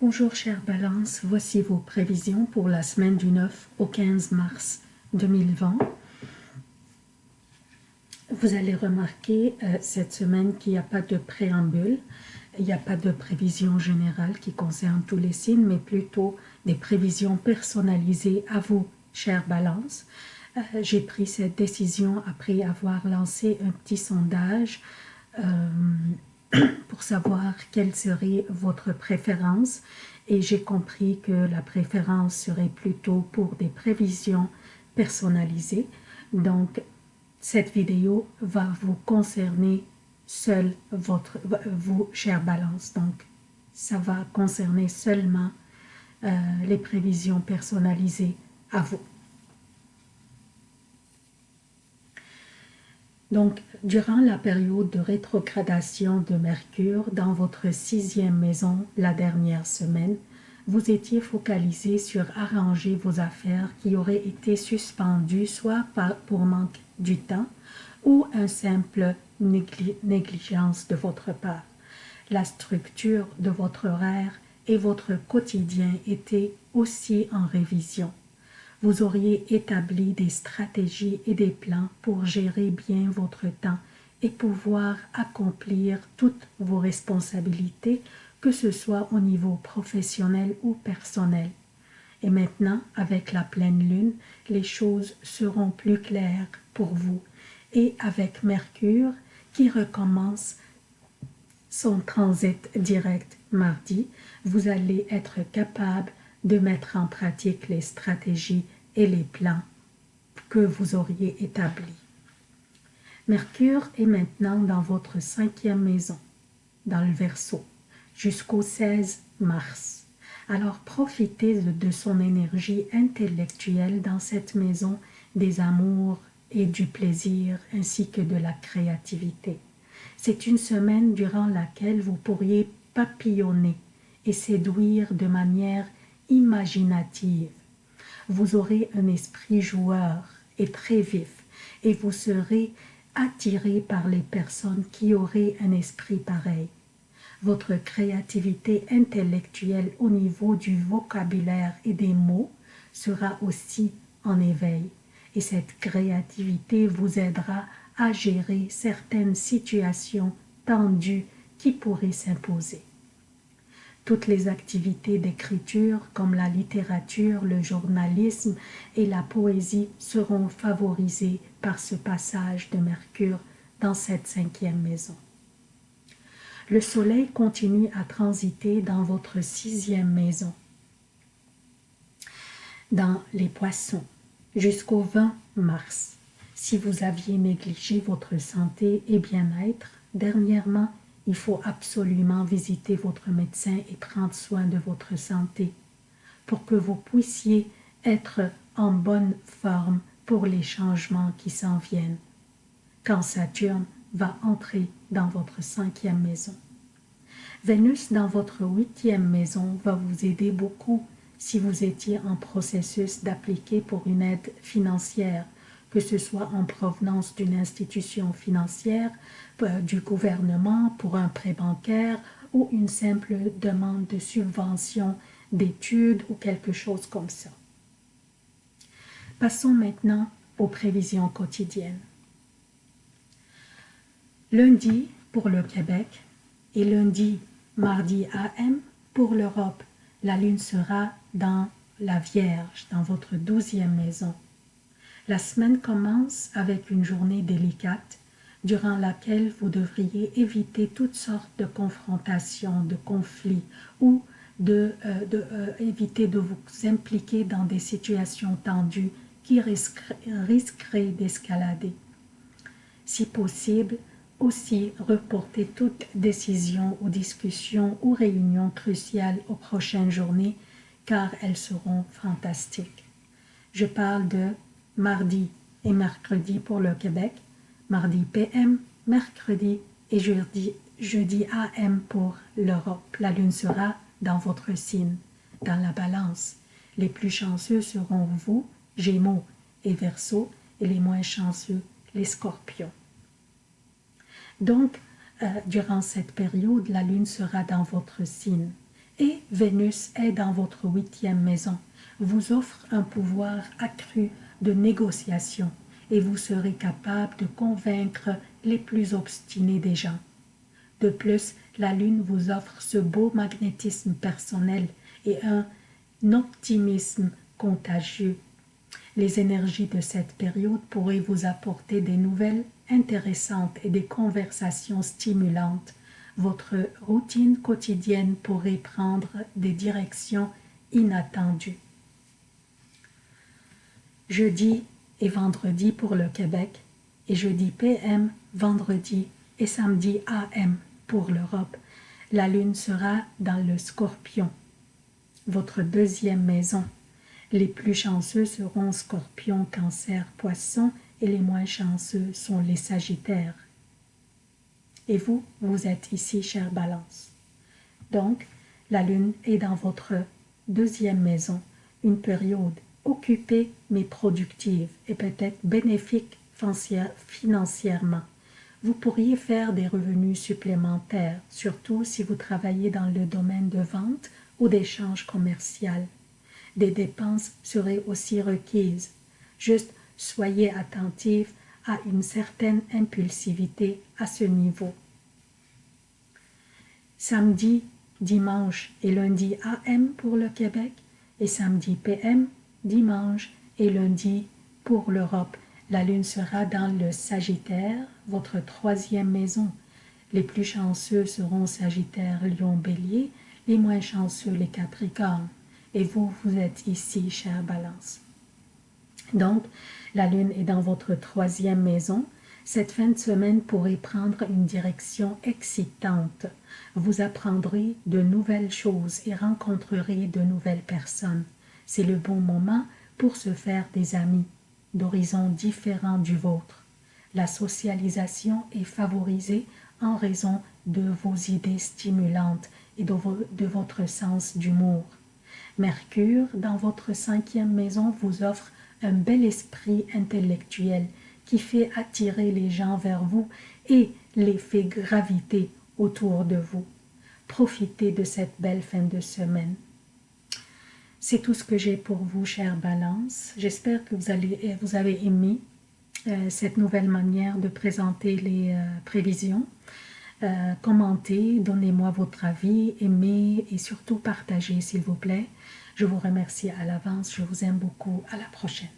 Bonjour chère Balance, voici vos prévisions pour la semaine du 9 au 15 mars 2020. Vous allez remarquer euh, cette semaine qu'il n'y a pas de préambule, il n'y a pas de prévision générale qui concerne tous les signes, mais plutôt des prévisions personnalisées à vous, chère Balance. Euh, j'ai pris cette décision après avoir lancé un petit sondage euh, pour savoir quelle serait votre préférence et j'ai compris que la préférence serait plutôt pour des prévisions personnalisées. Donc, cette vidéo va vous concerner seul votre, vous, chère balance. Donc, ça va concerner seulement euh, les prévisions personnalisées à vous. Donc, durant la période de rétrogradation de Mercure dans votre sixième maison la dernière semaine, vous étiez focalisé sur arranger vos affaires qui auraient été suspendues soit pour manque du temps ou un simple négligence de votre part. La structure de votre horaire et votre quotidien étaient aussi en révision vous auriez établi des stratégies et des plans pour gérer bien votre temps et pouvoir accomplir toutes vos responsabilités, que ce soit au niveau professionnel ou personnel. Et maintenant, avec la pleine lune, les choses seront plus claires pour vous. Et avec Mercure, qui recommence son transit direct mardi, vous allez être capable de mettre en pratique les stratégies et les plans que vous auriez établis. Mercure est maintenant dans votre cinquième maison, dans le Verseau, jusqu'au 16 mars. Alors profitez de son énergie intellectuelle dans cette maison des amours et du plaisir ainsi que de la créativité. C'est une semaine durant laquelle vous pourriez papillonner et séduire de manière imaginative. Vous aurez un esprit joueur et très vif et vous serez attiré par les personnes qui auraient un esprit pareil. Votre créativité intellectuelle au niveau du vocabulaire et des mots sera aussi en éveil et cette créativité vous aidera à gérer certaines situations tendues qui pourraient s'imposer. Toutes les activités d'écriture comme la littérature, le journalisme et la poésie seront favorisées par ce passage de Mercure dans cette cinquième maison. Le soleil continue à transiter dans votre sixième maison, dans les poissons, jusqu'au 20 mars. Si vous aviez négligé votre santé et bien-être, dernièrement, il faut absolument visiter votre médecin et prendre soin de votre santé pour que vous puissiez être en bonne forme pour les changements qui s'en viennent quand Saturne va entrer dans votre cinquième maison. Vénus dans votre huitième maison va vous aider beaucoup si vous étiez en processus d'appliquer pour une aide financière que ce soit en provenance d'une institution financière, euh, du gouvernement pour un prêt bancaire ou une simple demande de subvention d'études ou quelque chose comme ça. Passons maintenant aux prévisions quotidiennes. Lundi pour le Québec et lundi, mardi AM pour l'Europe, la lune sera dans la Vierge, dans votre douzième maison. La semaine commence avec une journée délicate durant laquelle vous devriez éviter toutes sortes de confrontations, de conflits ou de, euh, euh, éviter de vous impliquer dans des situations tendues qui risqueraient d'escalader. Si possible, aussi reporter toute décision ou discussion ou réunion cruciale aux prochaines journées car elles seront fantastiques. Je parle de mardi et mercredi pour le Québec, mardi PM, mercredi et jeudi, jeudi AM pour l'Europe. La lune sera dans votre signe, dans la balance. Les plus chanceux seront vous, Gémeaux et Verseau, et les moins chanceux, les Scorpions. Donc, euh, durant cette période, la lune sera dans votre signe. Et Vénus est dans votre huitième maison, vous offre un pouvoir accru de négociation et vous serez capable de convaincre les plus obstinés des gens. De plus, la Lune vous offre ce beau magnétisme personnel et un optimisme contagieux. Les énergies de cette période pourraient vous apporter des nouvelles intéressantes et des conversations stimulantes. Votre routine quotidienne pourrait prendre des directions inattendues. Jeudi et vendredi pour le Québec et jeudi PM, vendredi et samedi AM pour l'Europe. La lune sera dans le scorpion, votre deuxième maison. Les plus chanceux seront scorpion, cancer, poisson et les moins chanceux sont les sagittaires. Et vous, vous êtes ici, chère balance. Donc, la lune est dans votre deuxième maison, une période occupée mais productive et peut-être bénéfique financièrement. Vous pourriez faire des revenus supplémentaires, surtout si vous travaillez dans le domaine de vente ou d'échange commercial. Des dépenses seraient aussi requises. Juste soyez attentif à une certaine impulsivité à ce niveau. Samedi, dimanche et lundi AM pour le Québec et samedi PM, dimanche et lundi pour l'Europe la lune sera dans le Sagittaire, votre troisième maison. Les plus chanceux seront Sagittaire, Lion, Bélier, les moins chanceux les Capricornes. Et vous, vous êtes ici, chère Balance. Donc, la lune est dans votre troisième maison. Cette fin de semaine pourrait prendre une direction excitante. Vous apprendrez de nouvelles choses et rencontrerez de nouvelles personnes. C'est le bon moment pour se faire des amis d'horizons différents du vôtre. La socialisation est favorisée en raison de vos idées stimulantes et de, votre sens d'humour. Mercure, dans votre cinquième maison, vous offre un bel esprit intellectuel qui fait attirer les gens vers vous et les fait graviter autour de vous. Profitez de cette belle fin de semaine. C'est tout ce que j'ai pour vous, chère Balance. J'espère que vous, allez, euh, vous avez aimé euh, cette nouvelle manière de présenter les euh, prévisions. commentez, donnez-moi votre avis, aimez et surtout partagez, s'il vous plaît. Je vous remercie à l'avance. Je vous aime beaucoup. À la prochaine.